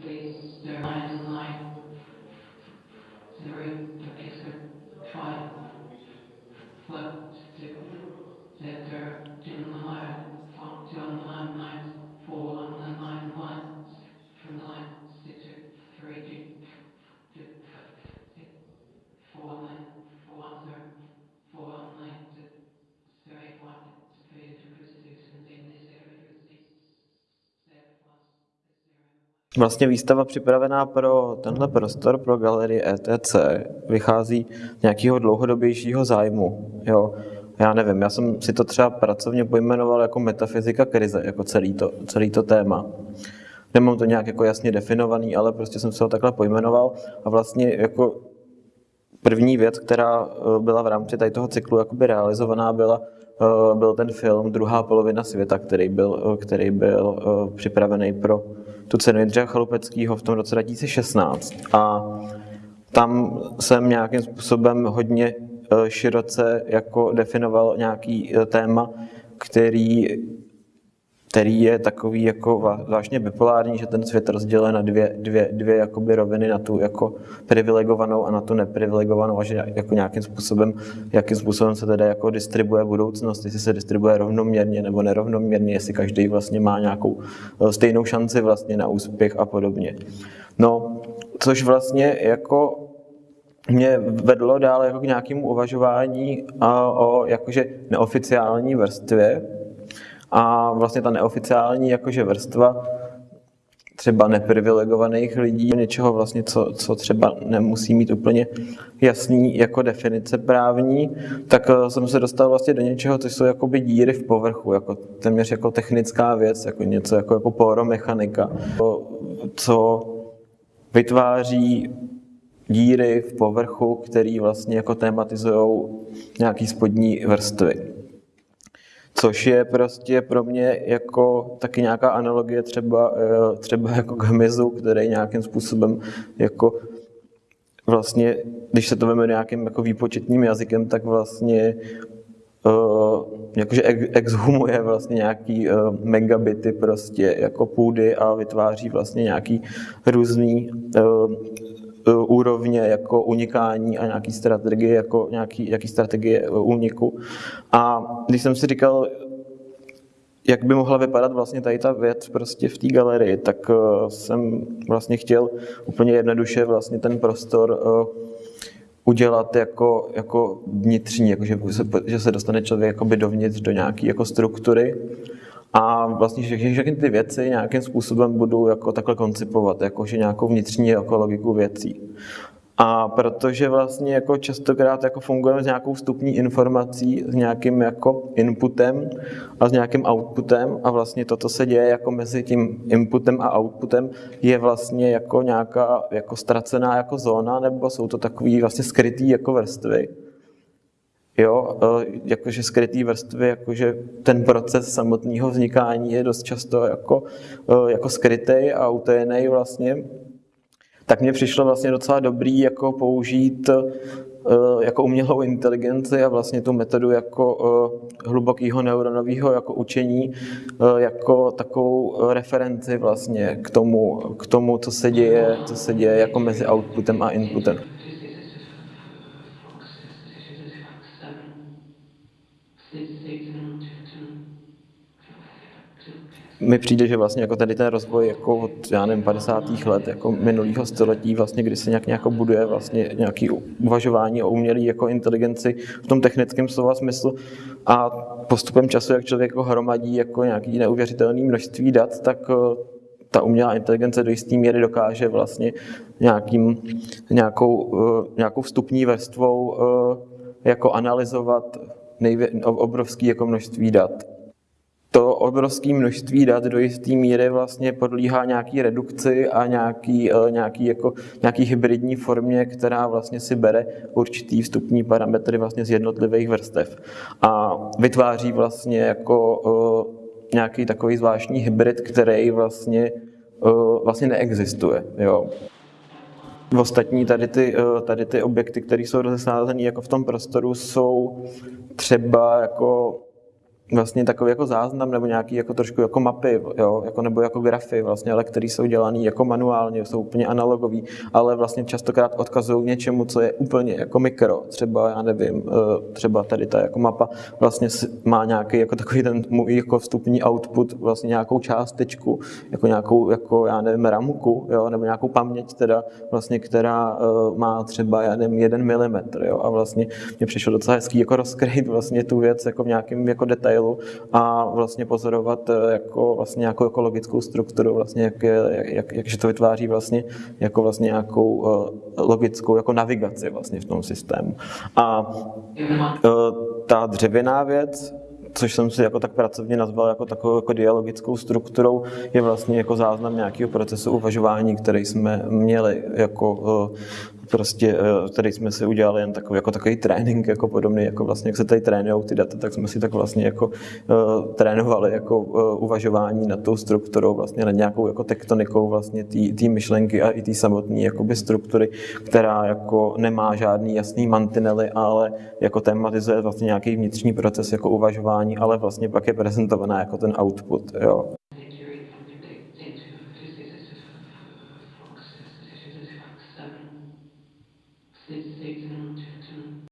Please their lives in line. They're, they're Vlastně výstava připravená pro tenhle prostor, pro galerii ETC, vychází z nějakého dlouhodobějšího zájmu. Jo. Já nevím, já jsem si to třeba pracovně pojmenoval jako metafyzika krize, jako celý to, celý to téma. Nemám to nějak jako jasně definovaný, ale prostě jsem se ho takhle pojmenoval a vlastně jako první věc, která eh, byla v rámci tady toho cyklu jakoby realizovaná, byla, eh, byl ten film Druhá polovina světa, který byl, eh, který byl připravený pro tu cenu Jindřicha Chalupeckého v tom roce 2016. A tam jsem nějakým způsobem hodně široce jako definoval nějaký téma, který který je takový jako zvláštně bipolární, že ten svět rozděluje na dvě, dvě, dvě jakoby roviny, na tu jako privilegovanou a na tu neprivilegovanou a že jako nějakým způsobem, jakým způsobem se teda jako distribuje budoucnost, jestli se distribuje rovnoměrně nebo nerovnoměrně, jestli každý vlastně má nějakou eh, stejnou šanci vlastně na úspěch a podobně. No, což vlastně jako mě vedlo dále jako k nějakému uvažování o jakože neoficiální vrstvě, a vlastně ta neoficiální jakože vrstva třeba neprivilegovaných lidí, něčeho vlastně, co, co třeba nemusí mít úplně jasný jako definice právní, tak eh, jsem se dostal vlastně do něčeho, co jsou jakoby díry v povrchu, jako téměř jako technická věc, jako něco jako, jako poromechanika, co vytváří díry v povrchu, který vlastně jako tematizují nějaký spodní vrstvy což je prostě pro mě jako taky nějaká analogie třeba, eh, třeba jako k hmyzu, který nějakým způsobem jako vlastně, když se to veme nějakým jako výpočetním jazykem, tak vlastně uh, jakože exhumuje vlastně nějaký uh, megabity prostě jako půdy a vytváří vlastně nějaký různý úrovně jako unikání a nějaký strategie, jako nějaký, nějaký strategie eh, úniku. A když jsem si říkal, jak by mohla vypadat vlastně tady ta věc prostě v té galerii, tak eh, jsem vlastně chtěl úplně jednoduše vlastně ten prostor udělat jako, jako vnitřní, jako že, se, že se dostane člověk dovnitř do nějaké jako struktury a vlastně všechny, všechny ty věci nějakým způsobem budu jako takhle koncipovat, jakože nějakou vnitřní jako logiku věcí. A protože vlastně jako častokrát jako fungujeme s nějakou vstupní informací, s nějakým jako inputem a s nějakým outputem a vlastně to, co se děje jako mezi tím inputem a outputem, je vlastně jako nějaká jako ztracená jako zóna, nebo jsou to takový vlastně skrytý jako vrstvy. Jo, e, jakože skrytý vrstvy, jakože ten proces samotného vznikání je dost často jako, e, jako skrytý a utajený vlastně, tak mně přišlo vlastně docela dobrý jako použít e, jako umělou inteligenci a vlastně tu metodu jako hlubokého neuronového jako učení jako takovou referenci vlastně k tomu, k tomu, co se děje, co se děje jako mezi outputem a inputem. Mi přijde, že vlastně jako tady ten rozvoj jako od, já nevím, 50. let jako minulého století, vlastně, kdy se nějak, nějak buduje vlastně nějaký uvažování o umělé jako inteligenci v tom technickém slova smyslu a postupem času, jak člověk jako hromadí jako nějaký neuvěřitelný množství dat, tak eh, ta umělá inteligence do jisté míry dokáže vlastně nějakým, nějakou, eh, nějakou vstupní vrstvou eh, jako analyzovat nejvě, obrovský jako množství dat to obrovské množství dat do jisté míry vlastně podlíhá nějaký redukci a nějaký, eh, nějaký, jako, nějaký hybridní formě, která vlastně si bere určitý vstupní parametry vlastně z jednotlivých vrstev a vytváří vlastně jako uh, nějaký takový zvláštní hybrid, který vlastně, uh, vlastně neexistuje. Jo. Ostatní tady ty, tady ty objekty, které jsou rozesázeny jako v tom prostoru, jsou třeba jako vlastně takový jako záznam nebo nějaký jako trošku jako mapy, jo, jako nebo jako grafy vlastně, ale které jsou dělané jako manuálně, jsou úplně analogový, ale vlastně častokrát odkazují něčemu, co je úplně jako mikro, třeba já nevím, eh, třeba tady ta jako mapa vlastně má nějaký jako takový ten můj jako vstupní output, vlastně nějakou částečku, jako nějakou, jako já nevím, ramku, jo, nebo nějakou paměť teda, vlastně, která uh, má třeba, já nevím, jeden milimetr, jo, a vlastně mě přišlo docela hezký jako rozkryt vlastně tu věc jako v nějakém jako detailu a vlastně pozorovat eh, jako vlastně nějakou ekologickou strukturu, vlastně jak, jak, jak, jak, že to vytváří vlastně jako vlastně nějakou uh, logickou jako navigaci vlastně v tom systému. A uh, ta dřevěná věc, což jsem si jako tak pracovně nazval jako takovou jako dialogickou strukturou, je vlastně jako záznam nějakého procesu uvažování, který jsme měli jako prostě, tady jsme si udělali jen takový, jako takový trénink, jako podobný, jako vlastně, jak se tady trénují ty data, tak jsme si tak vlastně jako uh, trénovali jako uh, uvažování nad tou strukturou, vlastně nad nějakou jako tektonikou vlastně té myšlenky a i té samotné jakoby struktury, která jako nemá žádný jasný mantinely, ale jako tematizuje vlastně nějaký vnitřní proces jako uvažování, ale vlastně pak je prezentovaná jako ten output, jo.